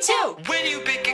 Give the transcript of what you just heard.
too. When you begin